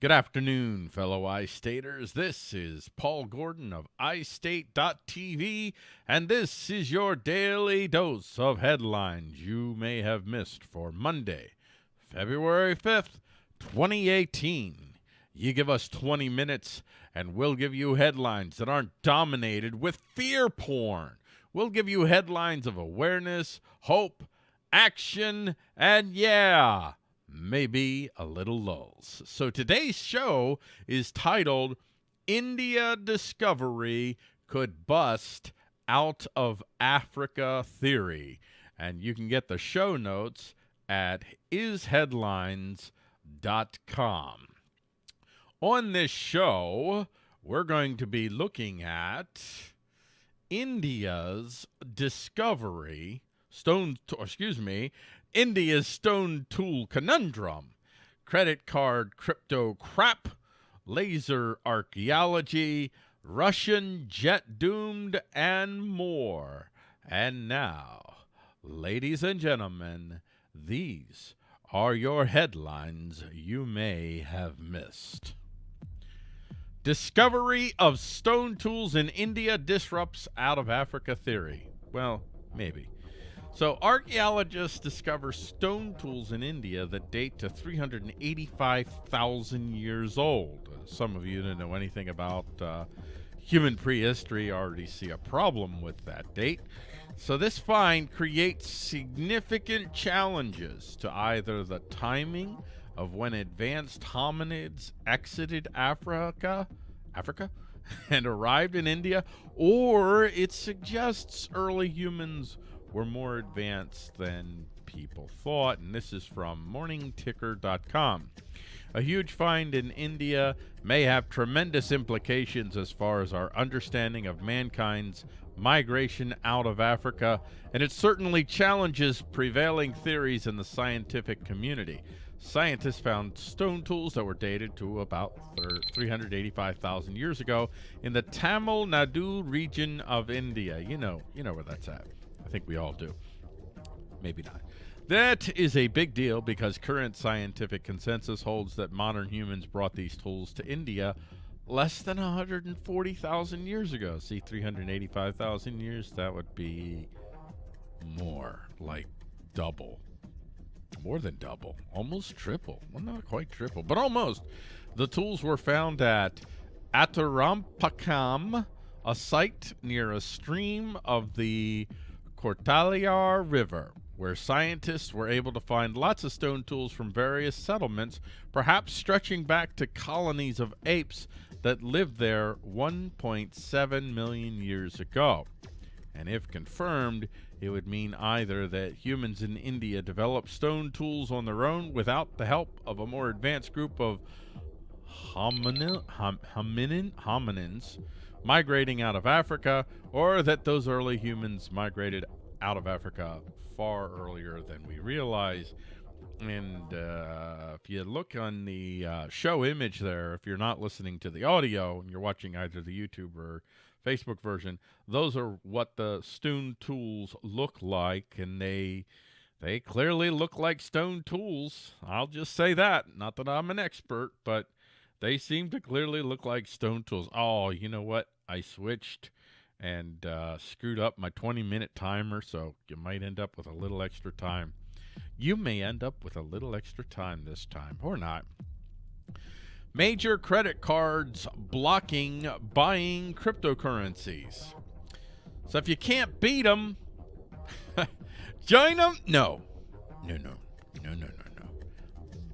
Good afternoon, fellow iStaters. This is Paul Gordon of iState.tv, and this is your daily dose of headlines you may have missed for Monday, February 5th, 2018. You give us 20 minutes, and we'll give you headlines that aren't dominated with fear porn. We'll give you headlines of awareness, hope, action, and yeah maybe a little lulls. So today's show is titled India Discovery Could Bust Out of Africa Theory. And you can get the show notes at isheadlines.com. On this show, we're going to be looking at India's discovery, stone, excuse me, India's stone tool conundrum, credit card crypto crap, laser archaeology, Russian jet doomed, and more. And now, ladies and gentlemen, these are your headlines you may have missed. Discovery of stone tools in India disrupts out of Africa theory. Well, maybe. So, archaeologists discover stone tools in India that date to 385,000 years old. Some of you that know anything about uh, human prehistory already see a problem with that date. So, this find creates significant challenges to either the timing of when advanced hominids exited Africa, Africa, and arrived in India, or it suggests early humans were more advanced than people thought. And this is from morningticker.com. A huge find in India may have tremendous implications as far as our understanding of mankind's migration out of Africa, and it certainly challenges prevailing theories in the scientific community. Scientists found stone tools that were dated to about 385,000 years ago in the Tamil Nadu region of India. You know, you know where that's at. I think we all do. Maybe not. That is a big deal because current scientific consensus holds that modern humans brought these tools to India less than 140,000 years ago. See, 385,000 years, that would be more, like double. More than double, almost triple. Well, not quite triple, but almost. The tools were found at Attirampakkam, a site near a stream of the Kotalayar River, where scientists were able to find lots of stone tools from various settlements, perhaps stretching back to colonies of apes that lived there 1.7 million years ago. And if confirmed, it would mean either that humans in India developed stone tools on their own without the help of a more advanced group of hominin, hom, hominin, hominins migrating out of Africa, or that those early humans migrated out of Africa far earlier than we realize. And uh, if you look on the uh, show image there, if you're not listening to the audio and you're watching either the YouTube or Facebook version, those are what the stone tools look like, and they they clearly look like stone tools. I'll just say that. Not that I'm an expert, but they seem to clearly look like stone tools. Oh, you know what? I switched and uh, screwed up my 20 minute timer, so you might end up with a little extra time. You may end up with a little extra time this time, or not. Major credit cards blocking buying cryptocurrencies. So if you can't beat them, join them? No. No, no. No, no, no, no.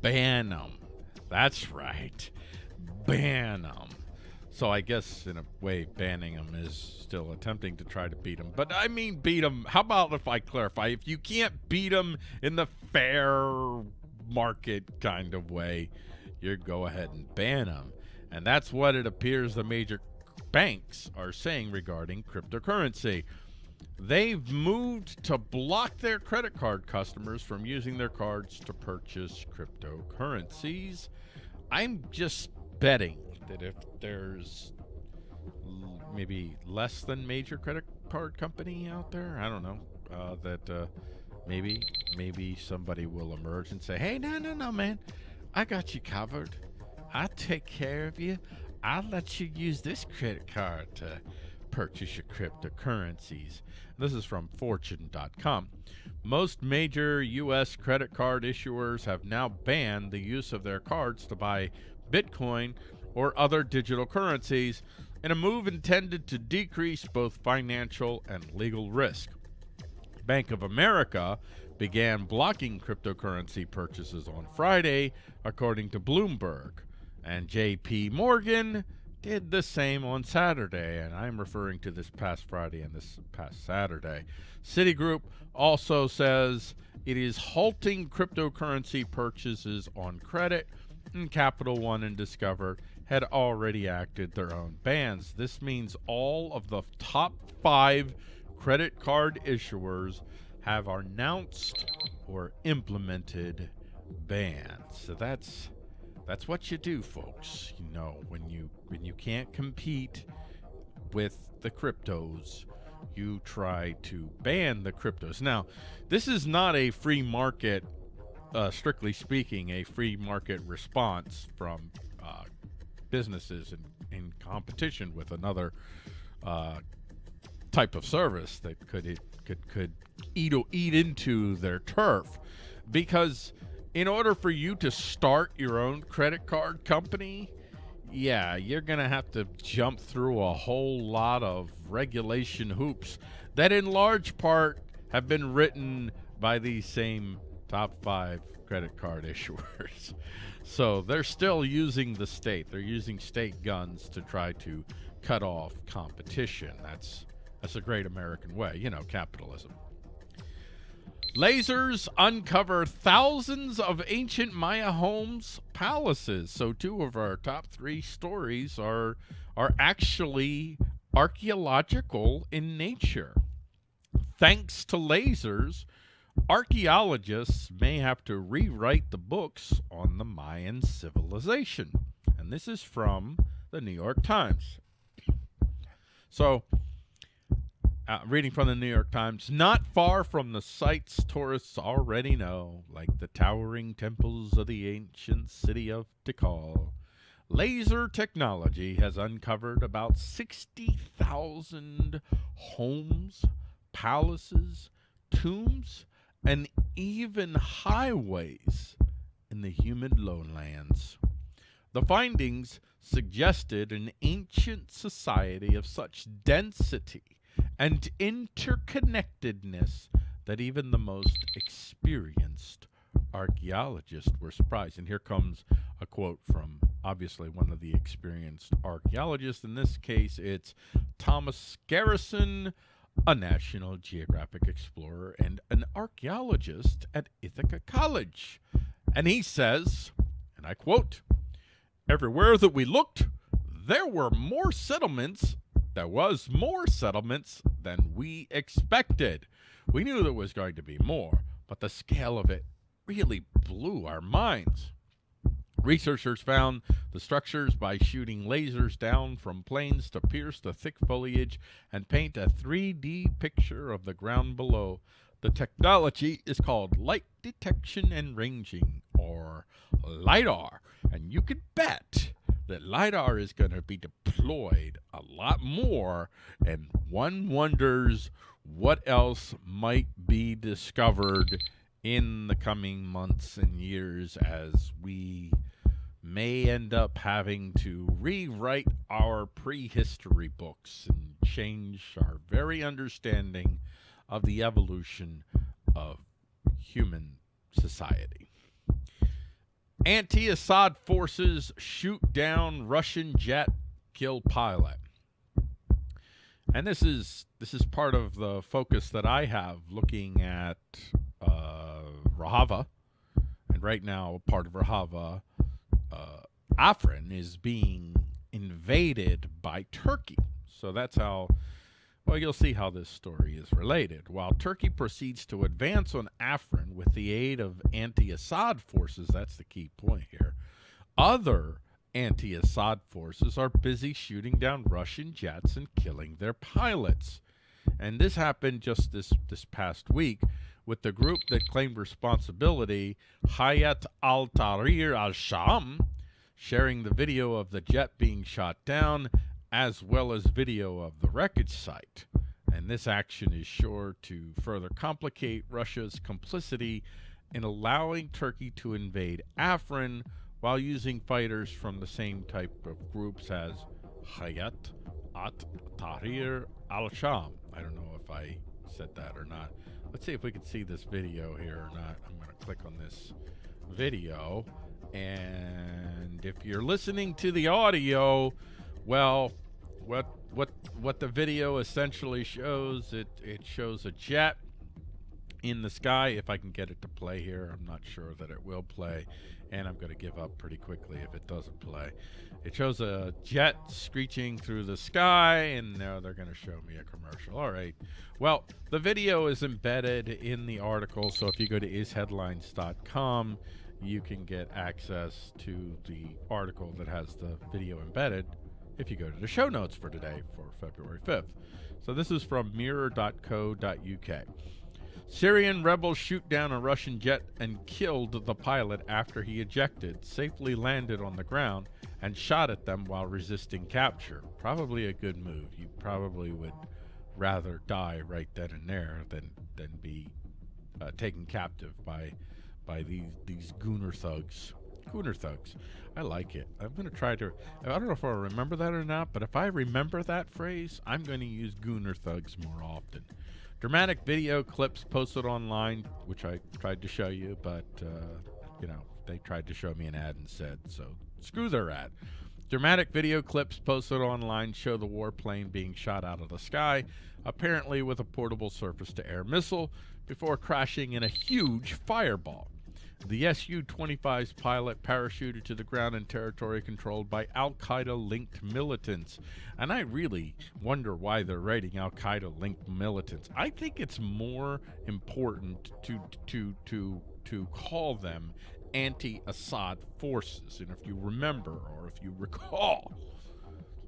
Ban them. That's right ban them. So I guess in a way, banning them is still attempting to try to beat them. But I mean, beat them. How about if I clarify? If you can't beat them in the fair market kind of way, you go ahead and ban them. And that's what it appears the major banks are saying regarding cryptocurrency. They've moved to block their credit card customers from using their cards to purchase cryptocurrencies. I'm just betting that if there's maybe less than major credit card company out there, I don't know, uh, that uh, maybe maybe somebody will emerge and say, "Hey, no, no, no, man, I got you covered. I take care of you. I'll let you use this credit card to purchase your cryptocurrencies. This is from Fortune.com. Most major U.S. credit card issuers have now banned the use of their cards to buy Bitcoin or other digital currencies in a move intended to decrease both financial and legal risk. Bank of America began blocking cryptocurrency purchases on Friday, according to Bloomberg. And JP Morgan did the same on Saturday, and I'm referring to this past Friday and this past Saturday. Citigroup also says it is halting cryptocurrency purchases on credit, and Capital One and Discover had already acted their own bans. This means all of the top five credit card issuers have announced or implemented bans. So that's that's what you do, folks. You know, when you when you can't compete with the cryptos, you try to ban the cryptos. Now, this is not a free market, uh, strictly speaking, a free market response from uh, businesses in, in competition with another uh, type of service that could could could eat eat into their turf, because in order for you to start your own credit card company, yeah, you're going to have to jump through a whole lot of regulation hoops that, in large part, have been written by these same top five credit card issuers. so they're still using the state. They're using state guns to try to cut off competition. That's that's a great American way, you know, capitalism. Lasers uncover thousands of ancient Maya homes, palaces. So two of our top three stories are are actually archaeological in nature. Thanks to lasers, archaeologists may have to rewrite the books on the Mayan civilization. And this is from the New York Times. So uh, reading from the New York Times, not far from the sites tourists already know, like the towering temples of the ancient city of Tikal. Laser technology has uncovered about 60,000 homes, palaces, tombs, and even highways in the humid lowlands. The findings suggested an ancient society of such density and interconnectedness that even the most experienced archaeologists were surprised. And here comes a quote from obviously one of the experienced archaeologists. In this case, it's Thomas Garrison, a National Geographic explorer and an archaeologist at Ithaca College. And he says, and I quote, Everywhere that we looked, there were more settlements there was more settlements than we expected. We knew there was going to be more, but the scale of it really blew our minds. Researchers found the structures by shooting lasers down from planes to pierce the thick foliage and paint a 3D picture of the ground below. The technology is called light detection and ranging, or LIDAR, and you can bet that LIDAR is going to be deployed a lot more, and one wonders what else might be discovered in the coming months and years as we may end up having to rewrite our prehistory books and change our very understanding of the evolution of human society. Anti-Assad forces shoot down Russian jet, kill pilot. And this is this is part of the focus that I have looking at uh, Rojava, and right now part of Rojava, uh, Afrin is being invaded by Turkey. So that's how well, you'll see how this story is related. While Turkey proceeds to advance on Afrin with the aid of anti-Assad forces, that's the key point here, other anti-Assad forces are busy shooting down Russian jets and killing their pilots. And this happened just this, this past week with the group that claimed responsibility, Hayat al-Tahrir al-Sham, sharing the video of the jet being shot down as well as video of the wreckage site. And this action is sure to further complicate Russia's complicity in allowing Turkey to invade Afrin while using fighters from the same type of groups as Hayat at Tahrir al-Sham. I don't know if I said that or not. Let's see if we can see this video here or not. I'm going to click on this video. And if you're listening to the audio, well, what what what the video essentially shows, it it shows a jet in the sky. If I can get it to play here, I'm not sure that it will play, and I'm going to give up pretty quickly if it doesn't play. It shows a jet screeching through the sky, and now they're going to show me a commercial. All right. Well, the video is embedded in the article, so if you go to isheadlines.com, you can get access to the article that has the video embedded if you go to the show notes for today for February 5th. So this is from mirror.co.uk. Syrian rebels shoot down a Russian jet and killed the pilot after he ejected, safely landed on the ground, and shot at them while resisting capture. Probably a good move. You probably would rather die right then and there than than be uh, taken captive by by these these gooner thugs. Gooner thugs. I like it. I'm going to try to. I don't know if I remember that or not, but if I remember that phrase, I'm going to use gooner thugs more often. Dramatic video clips posted online, which I tried to show you, but uh, you know they tried to show me an ad instead, so screw their ad. Dramatic video clips posted online show the warplane being shot out of the sky, apparently with a portable surface to air missile, before crashing in a huge fireball. The Su 25's pilot parachuted to the ground in territory controlled by Al Qaeda linked militants. And I really wonder why they're writing Al Qaeda linked militants. I think it's more important to, to, to, to call them anti Assad forces. And if you remember or if you recall,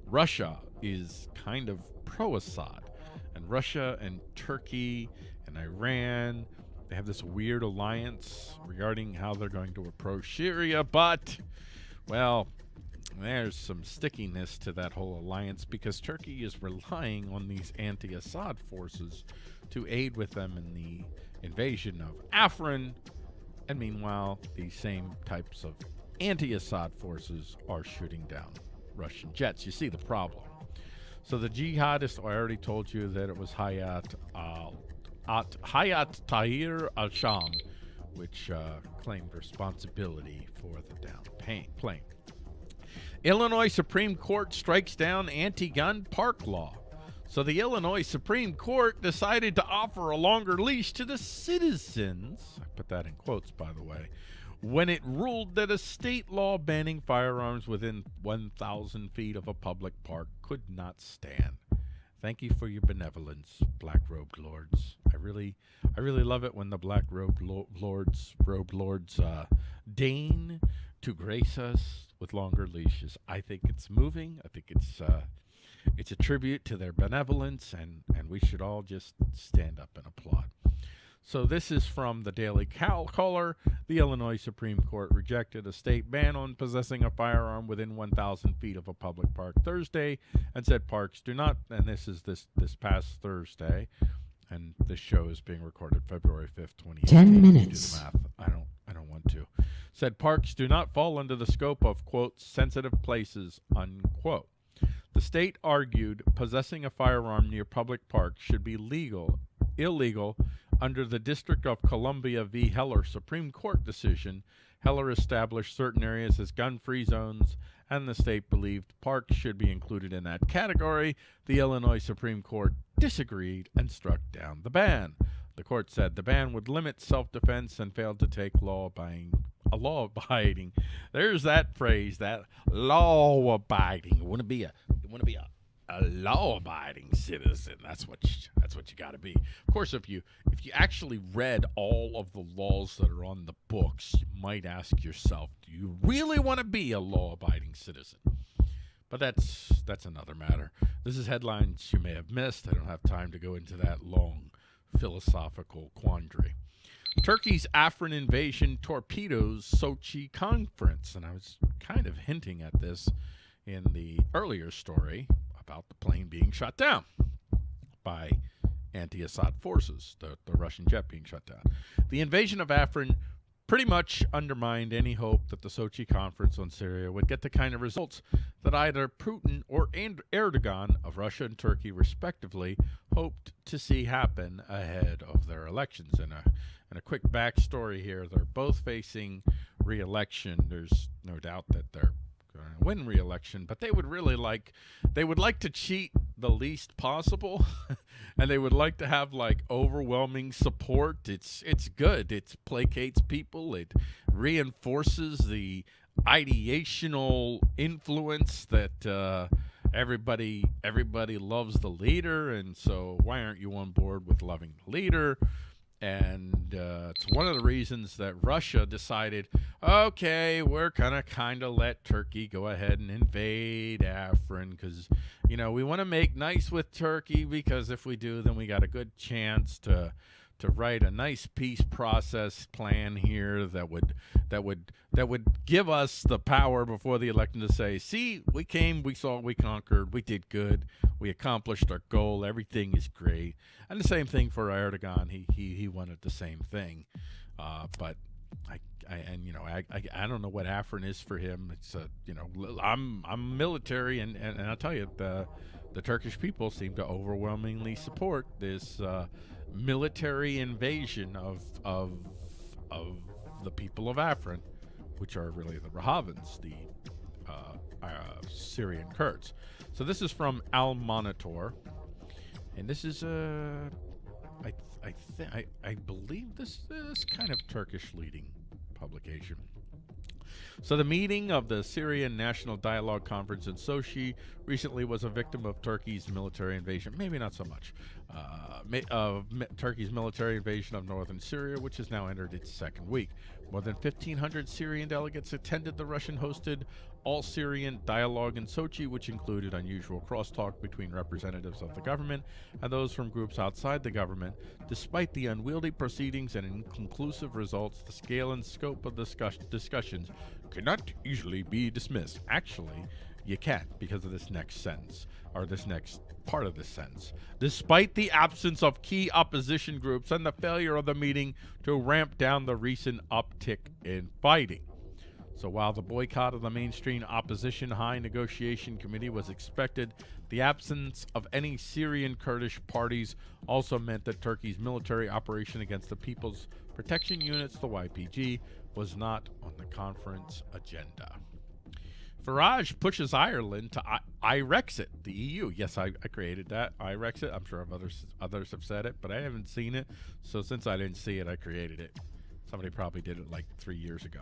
Russia is kind of pro Assad. And Russia and Turkey and Iran they have this weird alliance regarding how they're going to approach Syria, but, well, there's some stickiness to that whole alliance because Turkey is relying on these anti Assad forces to aid with them in the invasion of Afrin. And meanwhile, these same types of anti Assad forces are shooting down Russian jets. You see the problem. So the jihadists, I already told you that it was Hayat al at Hayat Tahrir al Sham, which uh, claimed responsibility for the down plane. Illinois Supreme Court strikes down anti gun park law. So the Illinois Supreme Court decided to offer a longer leash to the citizens. I put that in quotes, by the way. When it ruled that a state law banning firearms within 1,000 feet of a public park could not stand. Thank you for your benevolence, black robed lords. I really, I really love it when the black robed lo- lords, robed lords, uh, deign to grace us with longer leashes. I think it's moving. I think it's, uh, it's a tribute to their benevolence, and and we should all just stand up and applaud. So this is from the Daily Cal- Caller. The Illinois Supreme Court rejected a state ban on possessing a firearm within 1,000 feet of a public park Thursday, and said parks do not. And this is this this past Thursday, and this show is being recorded February 5th, 2018. Ten minutes. Do math. I don't. I don't want to. Said parks do not fall under the scope of quote sensitive places unquote. The state argued possessing a firearm near public parks should be legal, illegal under the District of Columbia v. Heller Supreme Court decision, Heller established certain areas as gun free zones, and the state believed parks should be included in that category. The Illinois Supreme Court disagreed and struck down the ban. The court said the ban would limit self defense and failed to take law abiding a law abiding. There's that phrase, that law abiding. Want to be a want to be a a law-abiding citizen. That's what you, that's what you got to be. Of course, if you if you actually read all of the laws that are on the books, you might ask yourself, do you really want to be a law-abiding citizen? But that's that's another matter. This is headlines you may have missed. I don't have time to go into that long philosophical quandary. Turkey's Afrin invasion torpedoes Sochi conference, and I was kind of hinting at this in the earlier story about the plane being shot down by anti-Assad forces, the, the Russian jet being shut down. The invasion of Afrin pretty much undermined any hope that the Sochi conference on Syria would get the kind of results that either Putin or Erdogan of Russia and Turkey, respectively, hoped to see happen ahead of their elections. And a, and a quick backstory here they're both facing re election. There's no doubt that they're win re-election, but they would really like they would like to cheat the least possible, and they would like to have like overwhelming support. It's it's good. It placates people. It reinforces the ideational influence that uh, everybody everybody loves the leader, and so why aren't you on board with loving the leader? And uh, it's one of the reasons that Russia decided, okay, we're gonna kind of let Turkey go ahead and invade Afrin because you know we want to make nice with Turkey because if we do, then we got a good chance to to write a nice peace process plan here that would that would that would give us the power before the election to say, see, we came, we saw, we conquered, we did good, we accomplished our goal, everything is great. And the same thing for Erdogan. He he he wanted the same thing, uh, but I, I, and you know I, I, I don't know what Afrin is for him. It's a you know I'm I'm military and, and, and I'll tell you the the Turkish people seem to overwhelmingly support this uh, military invasion of of of the people of Afrin, which are really the Rojavans, the uh, uh, Syrian Kurds. So this is from Al Monitor, and this is a uh, I I I I believe this is kind of Turkish leading publication. So the meeting of the Syrian National Dialogue Conference in Sochi recently was a victim of Turkey's military invasion. Maybe not so much. Uh, of Turkey's military invasion of northern Syria, which has now entered its second week. More than 1,500 Syrian delegates attended the Russian-hosted all-Syrian dialogue in Sochi, which included unusual crosstalk between representatives of the government and those from groups outside the government. Despite the unwieldy proceedings and inconclusive results, the scale and scope of the discuss discussions cannot easily be dismissed. Actually, you can't because of this next sentence, or this next part of this sentence. Despite the absence of key opposition groups and the failure of the meeting to ramp down the recent uptick in fighting. So while the boycott of the mainstream opposition high negotiation committee was expected, the absence of any Syrian Kurdish parties also meant that Turkey's military operation against the People's Protection Units, the YPG, was not on the conference agenda. Farage pushes Ireland to I- Irexit, the EU. Yes, I, I created that. Irexit. I'm sure others others have said it, but I haven't seen it. So since I didn't see it, I created it. Somebody probably did it like three years ago.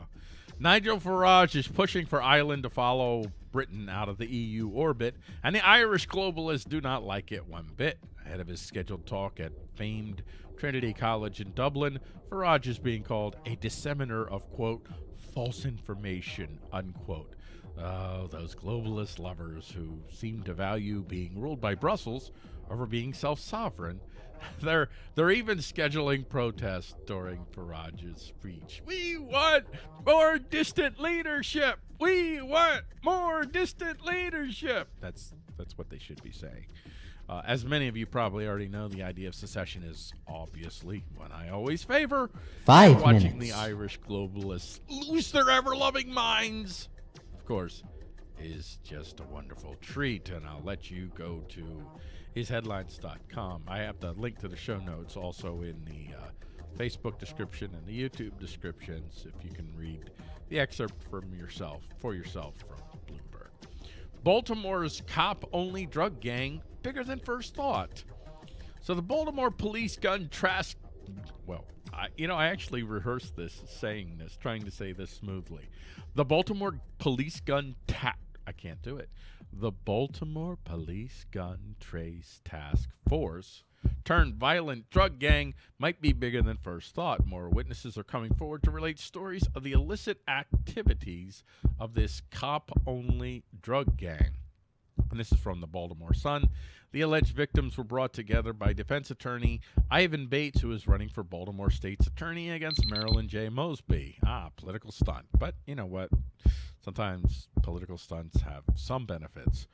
Nigel Farage is pushing for Ireland to follow Britain out of the EU orbit, and the Irish globalists do not like it one bit. Ahead of his scheduled talk at famed Trinity College in Dublin, Farage is being called a disseminator of, quote, false information, unquote. Oh, those globalist lovers who seem to value being ruled by Brussels over being self-sovereign. They're they're even scheduling protests during Farage's speech. We want more distant leadership. We want more distant leadership. That's that's what they should be saying. Uh, as many of you probably already know, the idea of secession is obviously one I always favor. Five watching minutes. the Irish globalists lose their ever-loving minds of course, is just a wonderful treat. And I'll let you go to isheadlines.com. I have the link to the show notes also in the uh, Facebook description and the YouTube descriptions if you can read the excerpt from yourself, for yourself from Bloomberg. Baltimore's cop only drug gang bigger than first thought. So the Baltimore police gun trash, well, I, you know, I actually rehearsed this, saying this, trying to say this smoothly. The Baltimore Police Gun Tap. I can't do it. The Baltimore Police Gun Trace Task Force turned violent drug gang might be bigger than first thought. More witnesses are coming forward to relate stories of the illicit activities of this cop only drug gang. And this is from the Baltimore Sun. The alleged victims were brought together by defense attorney Ivan Bates, who is running for Baltimore State's attorney against Marilyn J. Mosby. Ah, political stunt. But you know what? Sometimes political stunts have some benefits.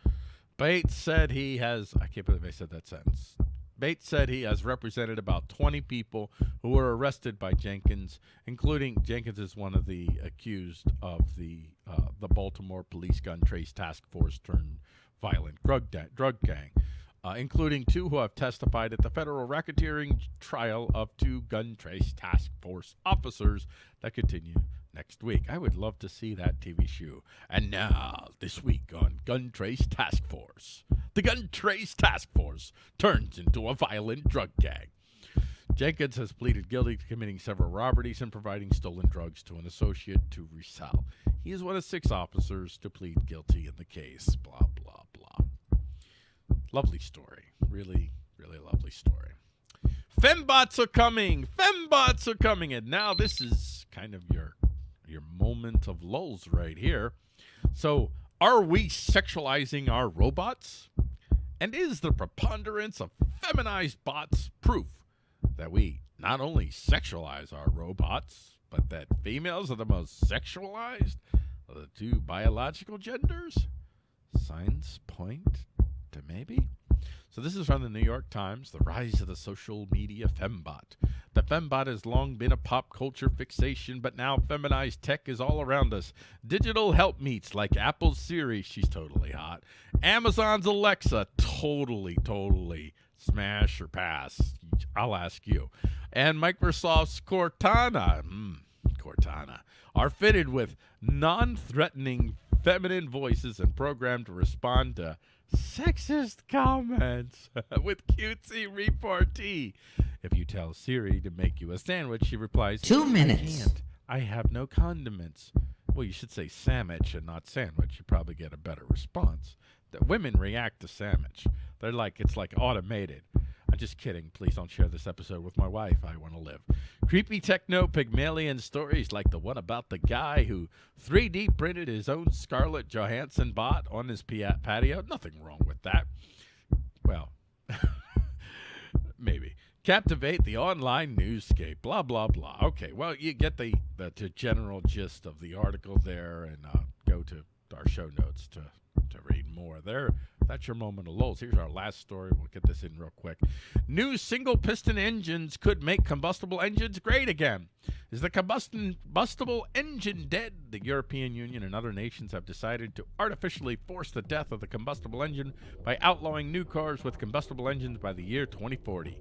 Bates said he has, I can't believe I said that sentence. Bates said he has represented about 20 people who were arrested by Jenkins, including Jenkins is one of the accused of the uh, the Baltimore Police Gun Trace Task Force turned violent drug, drug gang, uh, including two who have testified at the federal racketeering trial of two Gun Trace Task Force officers that continue next week. I would love to see that TV show. And now, this week on Gun Trace Task Force, the Gun Trace Task Force turns into a violent drug gang. Jenkins has pleaded guilty to committing several robberies and providing stolen drugs to an associate to resell. He is one of six officers to plead guilty in the case. Blah, blah, blah. Lovely story. Really, really lovely story. Fembots are coming. Fembots are coming. And now this is kind of your your moment of lulls right here. So, are we sexualizing our robots? And is the preponderance of feminized bots proof that we not only sexualize our robots, but that females are the most sexualized of the two biological genders? Signs point maybe. So this is from the New York Times, the rise of the social media fembot. The fembot has long been a pop culture fixation, but now feminized tech is all around us. Digital helpmeets like Apple's Siri, she's totally hot. Amazon's Alexa, totally, totally smash or pass. I'll ask you. And Microsoft's Cortana, mm, Cortana, are fitted with non-threatening feminine voices and programmed to respond to sexist comments with cutesy repartee. If you tell Siri to make you a sandwich, she replies, Two minutes. I, I have no condiments. Well, you should say sandwich and not sandwich. You probably get a better response. The women react to sandwich. They're like, it's like automated. I'm just kidding. Please don't share this episode with my wife. I want to live. Creepy techno Pygmalion stories like the one about the guy who 3D printed his own Scarlett Johansson bot on his patio. Nothing wrong with that. Well, maybe. Captivate the online newscape. Blah, blah, blah. Okay, well, you get the, the, the general gist of the article there and uh, go to our show notes to to read more. There, that's your moment of lulls. Here's our last story. We'll get this in real quick. New single piston engines could make combustible engines great again. Is the combustible engine dead? The European Union and other nations have decided to artificially force the death of the combustible engine by outlawing new cars with combustible engines by the year 2040.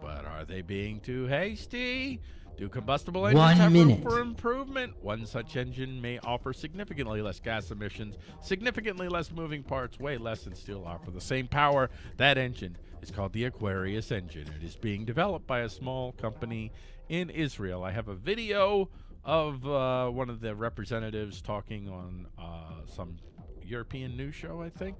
But are they being too hasty? Do combustible engines One have minute. room for improvement? One such engine may offer significantly less gas emissions, significantly less moving parts, way less, and still offer the same power. That engine is called the Aquarius engine. It is being developed by a small company in Israel. I have a video of uh, one of the representatives talking on uh, some European news show, I think.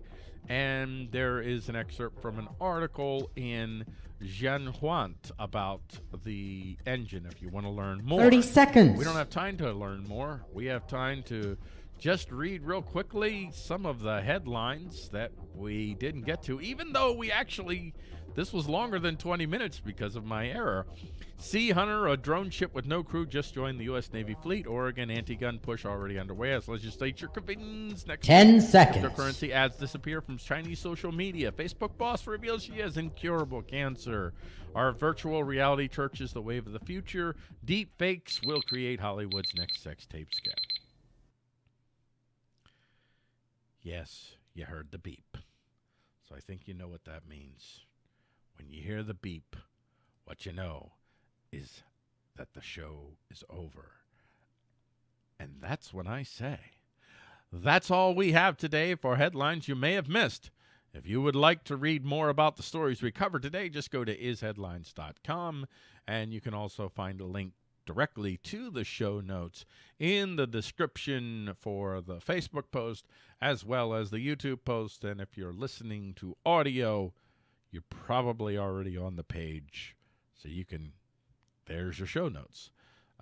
And there is an excerpt from an article in Xinhua about the engine if you want to learn more. 30 seconds. We don't have time to learn more. We have time to just read real quickly some of the headlines that we didn't get to, even though we actually, this was longer than 20 minutes because of my error. Sea Hunter, a drone ship with no crew, just joined the U.S. Navy fleet. Oregon anti-gun push already underway as legislature convenes next 10 week. seconds. Cryptocurrency ads disappear from Chinese social media. Facebook boss reveals she has incurable cancer. Our virtual reality church is the wave of the future. Deep fakes will create Hollywood's next sex tape scam. Yes, you heard the beep. So I think you know what that means. When you hear the beep, what you know is that the show is over. And that's what I say, that's all we have today for headlines you may have missed. If you would like to read more about the stories we covered today, just go to isheadlines.com and you can also find a link directly to the show notes in the description for the Facebook post as well as the YouTube post. And if you're listening to audio, you're probably already on the page. So you can, there's your show notes.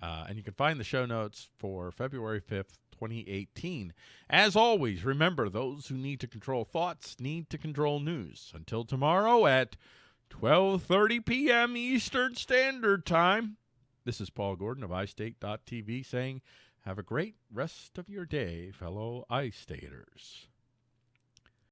Uh, and you can find the show notes for February 5th, 2018. As always, remember those who need to control thoughts need to control news. Until tomorrow at 12:30 p.m. Eastern Standard Time. This is Paul Gordon of iState.tv saying, Have a great rest of your day, fellow iStaters.